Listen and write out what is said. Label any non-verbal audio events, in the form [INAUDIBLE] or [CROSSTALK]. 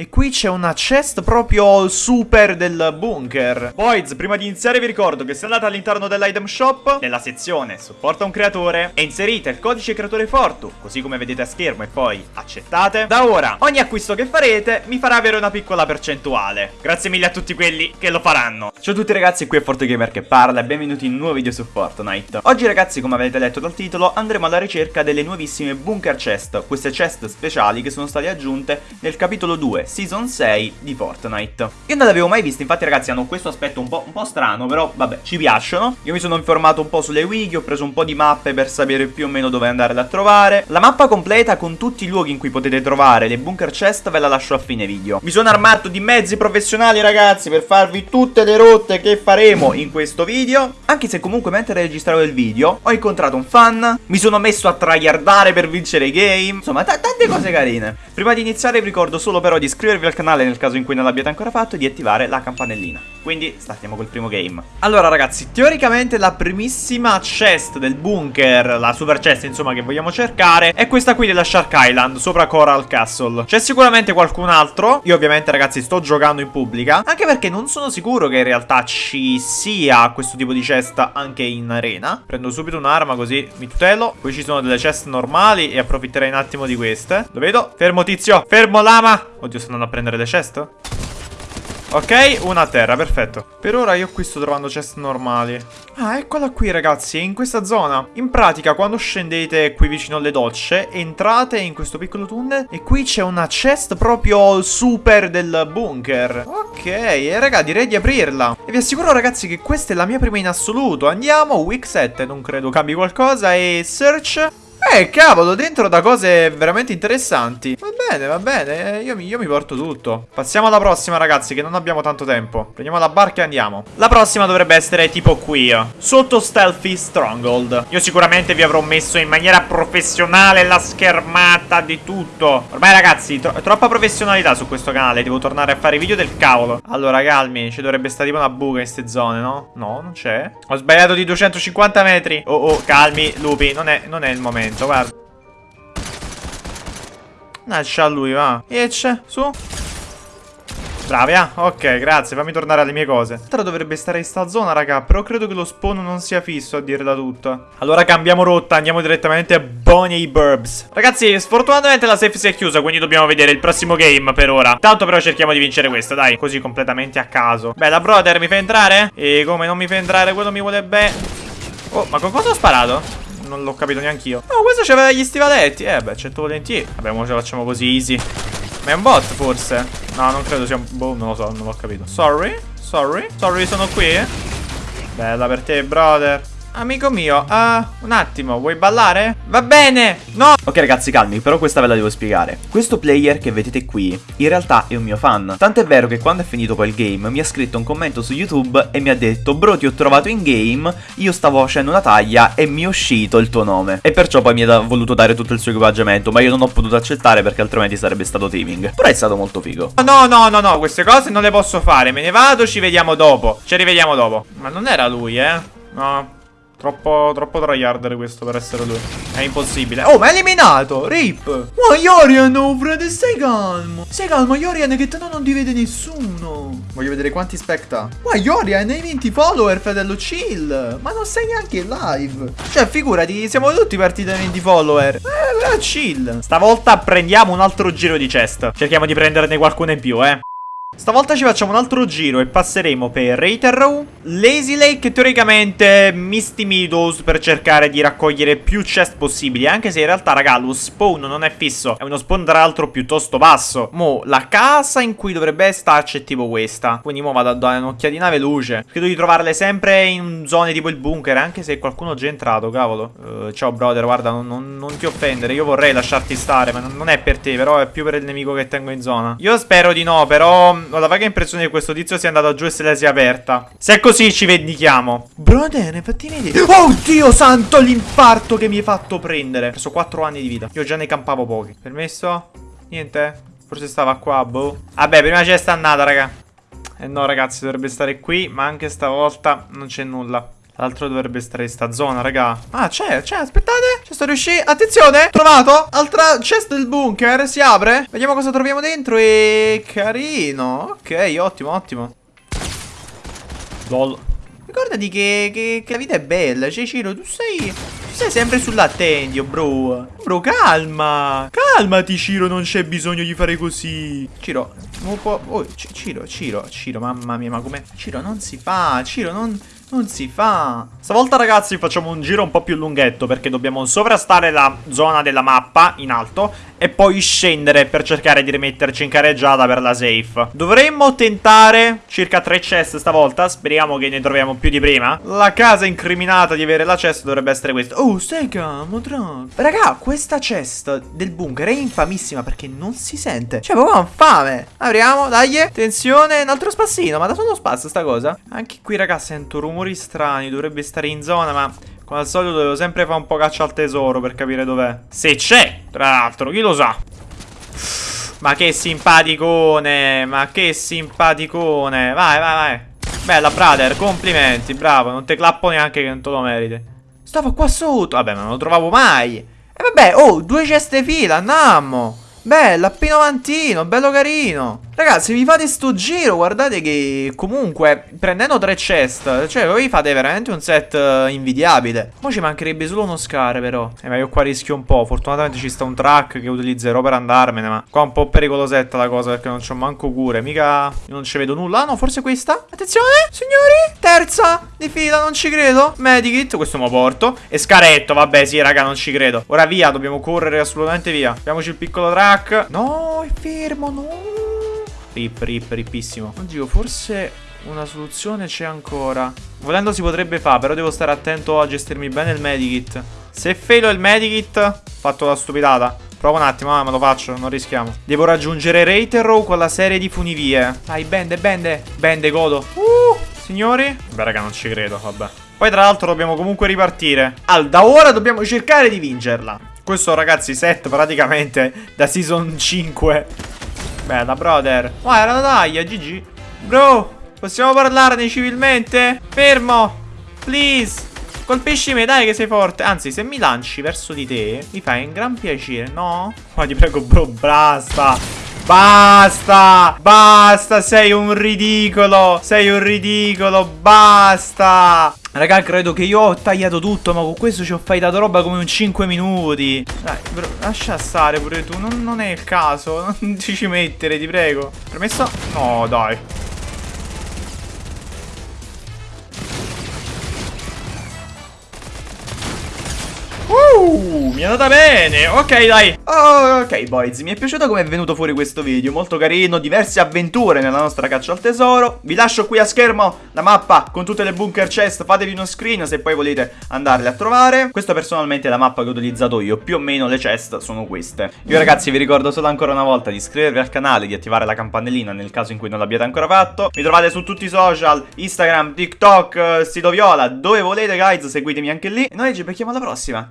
E qui c'è una chest proprio super del bunker. Boys, prima di iniziare vi ricordo che se andate all'interno dell'item shop, nella sezione supporta un creatore, e inserite il codice creatore Fortu, così come vedete a schermo e poi accettate, da ora ogni acquisto che farete mi farà avere una piccola percentuale. Grazie mille a tutti quelli che lo faranno. Ciao a tutti ragazzi, qui è ForteGamer che parla e benvenuti in un nuovo video su Fortnite. Oggi ragazzi, come avete letto dal titolo, andremo alla ricerca delle nuovissime bunker chest, queste chest speciali che sono state aggiunte nel capitolo 2 Season 6 di Fortnite. Io non le avevo mai viste, infatti ragazzi hanno questo aspetto un po', un po', strano, però vabbè, ci piacciono. Io mi sono informato un po' sulle wiki, ho preso un po' di mappe per sapere più o meno dove andarle a trovare. La mappa completa con tutti i luoghi in cui potete trovare le bunker chest ve la lascio a fine video. Mi sono armato di mezzi professionali ragazzi per farvi tutte le rotte che faremo in questo video. Anche se comunque mentre registravo il video ho incontrato un fan, mi sono messo a tryhardare per vincere i game. Insomma, tante cose carine. Prima di iniziare vi ricordo solo però di iscrivervi iscrivervi al canale nel caso in cui non l'abbiate ancora fatto e di attivare la campanellina. Quindi startiamo col primo game. Allora ragazzi, teoricamente la primissima chest del bunker, la super chest insomma che vogliamo cercare, è questa qui della Shark Island, sopra Coral Castle. C'è sicuramente qualcun altro, io ovviamente ragazzi sto giocando in pubblica, anche perché non sono sicuro che in realtà ci sia questo tipo di chest anche in arena. Prendo subito un'arma così mi tutelo, poi ci sono delle chest normali e approfitterei un attimo di queste. Lo vedo? Fermo tizio, fermo lama! Oddio, sto andando a prendere le chest? Ok, una a terra, perfetto. Per ora io qui sto trovando chest normali. Ah, eccola qui ragazzi, in questa zona. In pratica, quando scendete qui vicino alle docce, entrate in questo piccolo tunnel e qui c'è una chest proprio super del bunker. Ok, e raga, direi di aprirla. E vi assicuro ragazzi che questa è la mia prima in assoluto. Andiamo, week 7, non credo cambi qualcosa, e search... Eh, cavolo, dentro da cose veramente interessanti. Va bene, va bene, eh, io mi, io mi, porto tutto. Passiamo alla prossima, ragazzi, che non abbiamo tanto tempo. Prendiamo la barca e andiamo. La prossima dovrebbe essere tipo qui, sotto Stealthy Stronghold. Io sicuramente vi avrò messo in maniera professionale la schermata di tutto. Ormai, ragazzi, tro troppa professionalità su questo canale. Devo tornare a fare video del cavolo. Allora, calmi, ci dovrebbe stare tipo una buca in queste zone, no? No, non c'è. Ho sbagliato di 250 metri. Oh, oh, calmi, lupi, non è, non è il momento momento, guarda. Lascia a lui, va. Esce, su. Bravi, ah, ok, grazie, fammi tornare alle mie cose Tra dovrebbe stare in sta zona, raga Però credo che lo spawn non sia fisso, a dire da tutto Allora cambiamo rotta, andiamo direttamente a Bonnie Burbs Ragazzi, sfortunatamente la safe si è chiusa Quindi dobbiamo vedere il prossimo game per ora Tanto però cerchiamo di vincere questo, dai Così completamente a caso Bella, brother, mi fa entrare? E come non mi fa entrare, quello mi vuole bene Oh, ma con cosa ho sparato? Non l'ho capito neanche io. No, questo c'aveva gli stivaletti. Eh, beh, accetto volentieri. Vabbè, ora ce la facciamo così easy. Ma è un bot, forse? No, non credo sia un... Boh, non lo so, non l'ho capito. Sorry, sorry, sorry, sono qui. Bella per te, brother. Amico mio, uh, un attimo, vuoi ballare? Va bene, no! Ok ragazzi calmi, però questa ve la devo spiegare. Questo player che vedete qui, in realtà è un mio fan. Tant'è vero che quando è finito poi il game Mi ha scritto un commento su YouTube e mi ha detto Bro ti ho trovato in game, io stavo facendo una taglia e mi è uscito il tuo nome. E perciò poi mi ha voluto dare tutto il suo equipaggiamento Ma io non ho potuto accettare perché altrimenti sarebbe stato teaming. Però è stato molto figo. No, no, no, no, queste cose non le posso fare. Me ne vado, ci vediamo dopo. Ci rivediamo dopo. Ma non era lui, eh? No Troppo, troppo tryharder questo per essere lui. È impossibile. Oh, ma è eliminato! Rip! Ma Yorian, oh, frate, stai calmo. Stai calmo, Yorian, che te non ti vede nessuno. Voglio vedere quanti specta. Ma Yorian, hai 20 follower, fratello, chill. Ma non sei neanche in live. Cioè, figurati, siamo tutti partiti da 20 follower. Eh, chill. Stavolta prendiamo un altro giro di chest. Cerchiamo di prenderne qualcuno in più, eh. Stavolta ci facciamo un altro giro e passeremo per Rater Row, Lazy Lake teoricamente Misty Meadows per cercare di raccogliere più chest possibili Anche se in realtà raga lo spawn non è fisso, è uno spawn tra l'altro piuttosto basso. Mo la casa in cui dovrebbe starci è tipo questa Quindi mo vado a dare un'occhiatina veloce Credo di trovarle sempre in zone tipo il bunker Anche se qualcuno è già entrato cavolo. Uh, Ciao brother guarda non, non, non, ti offendere Io vorrei lasciarti stare ma non è per te Però è più per il nemico che tengo in zona. Io spero di no però ho la vaga impressione che questo tizio sia andato giù e se la sia aperta. Se è così ci vendichiamo. Brother, fatti vedere. Oh Dio santo, l'infarto che mi hai fatto prendere. Ho preso 4 anni di vita. Io già ne campavo pochi. Permesso? Niente? Forse stava qua, boh. Vabbè, prima c'è andata, raga. Eh no, ragazzi, dovrebbe stare qui, ma anche stavolta non c'è nulla. L'altro dovrebbe stare in sta zona, raga. Ah, c'è, c'è, aspettate. Ci sto riuscendo. Attenzione, trovato. Altra chest del bunker, si apre. Vediamo cosa troviamo dentro e... Carino. Ok, ottimo, ottimo. Lol. Ricordati che, che, che la vita è bella. Cioè, Ciro, tu sei... Tu sei sempre sull'attendio, bro. Bro, calma. Calmati, Ciro, non c'è bisogno di fare così. Ciro, un po'... Oh, Ciro, Ciro, Ciro, mamma mia, ma come... Ciro, non si fa. Ciro, non... Non si fa. Stavolta ragazzi facciamo un giro un po' più lunghetto perché dobbiamo sovrastare la zona della mappa in alto e poi scendere per cercare di rimetterci in careggiata per la safe. Dovremmo tentare circa tre chest stavolta, speriamo che ne troviamo più di prima. La casa incriminata di avere la chest dovrebbe essere questa. Oh, calmo, tranquillo. Raga, questa chest del bunker è infamissima perché non si sente. Cioè, proprio fame. Apriamo, dai. Attenzione, un altro spassino, ma da solo spazio sta cosa. Anche qui, raga, sento rumore rumori strani, dovrebbe stare in zona, ma come al solito devo sempre fare un po' caccia al tesoro per capire dov'è. Se c'è, tra l'altro, chi lo sa? Ma che simpaticone, ma che simpaticone. Vai, vai, vai. Bella, brother, complimenti, bravo. Non te clappo neanche che non te lo meriti. Stavo qua sotto. Vabbè, ma non lo trovavo mai. E vabbè, oh, due ceste fila, andiamo. Bella, P90, bello carino. Ragazzi, vi fate sto giro, guardate che comunque, prendendo tre chest, cioè voi fate veramente un set uh, invidiabile. Mo' ci mancherebbe solo uno scar, però. Eh, ma io qua rischio un po'. Fortunatamente ci sta un track che utilizzerò per andarmene, ma qua è un po' pericolosetta la cosa, perché non c'ho manco cure. Mica, io non ci vedo nulla. Ah, no, forse questa? Attenzione, signori. Terza di fila, non ci credo. Medikit, questo me lo porto. E scaretto, vabbè, sì, raga, non ci credo. Ora via, dobbiamo correre assolutamente via. Abbiamoci il piccolo track. No, è fermo, no. Rip, rip, ripissimo. Oddio, forse una soluzione c'è ancora. Volendo si potrebbe fare, però devo stare attento a gestirmi bene il medikit. Se failo il medikit, fatto la stupidata. Prova un attimo, ah, me lo faccio, non rischiamo. Devo raggiungere Reiterrow con la serie di funivie. Dai, bende, bende. Bende, godo. Uh, signori. Beh, raga, non ci credo, vabbè. Poi, tra l'altro, dobbiamo comunque ripartire. Allora, da ora dobbiamo cercare di vincerla. Questo, ragazzi, set praticamente da Season 5 Bella, brother. Ma era una taglia, GG. Bro, possiamo parlarne civilmente? Fermo. Please. Colpisci me, dai che sei forte. Anzi, se mi lanci verso di te, mi fai un gran piacere, no? Ma ti prego, bro, basta. Basta! Basta! Sei un ridicolo! Sei un ridicolo! Basta! Raga, credo che io ho tagliato tutto, ma con questo ci ho fightato roba come un 5 minuti. Dai, bro, lascia stare pure tu, non, non è il caso. [LAUGHS] Non ti ci mettere, ti prego. Permesso? No, dai. Mi è andata bene. Ok, dai. Oh, ok, boys. Mi è piaciuto come è venuto fuori questo video. Molto carino. Diverse avventure nella nostra caccia al tesoro. Vi lascio qui a schermo la mappa con tutte le bunker chest. Fatevi uno screen se poi volete andarle a trovare. Questa personalmente è la mappa che ho utilizzato io. Più o meno le chest sono queste. Io ragazzi vi ricordo solo ancora una volta di iscrivervi al canale, di attivare la campanellina nel caso in cui non l'abbiate ancora fatto. Mi trovate su tutti i social, Instagram, TikTok, sito viola, dove volete guys, seguitemi anche lì. E noi ci becchiamo alla prossima.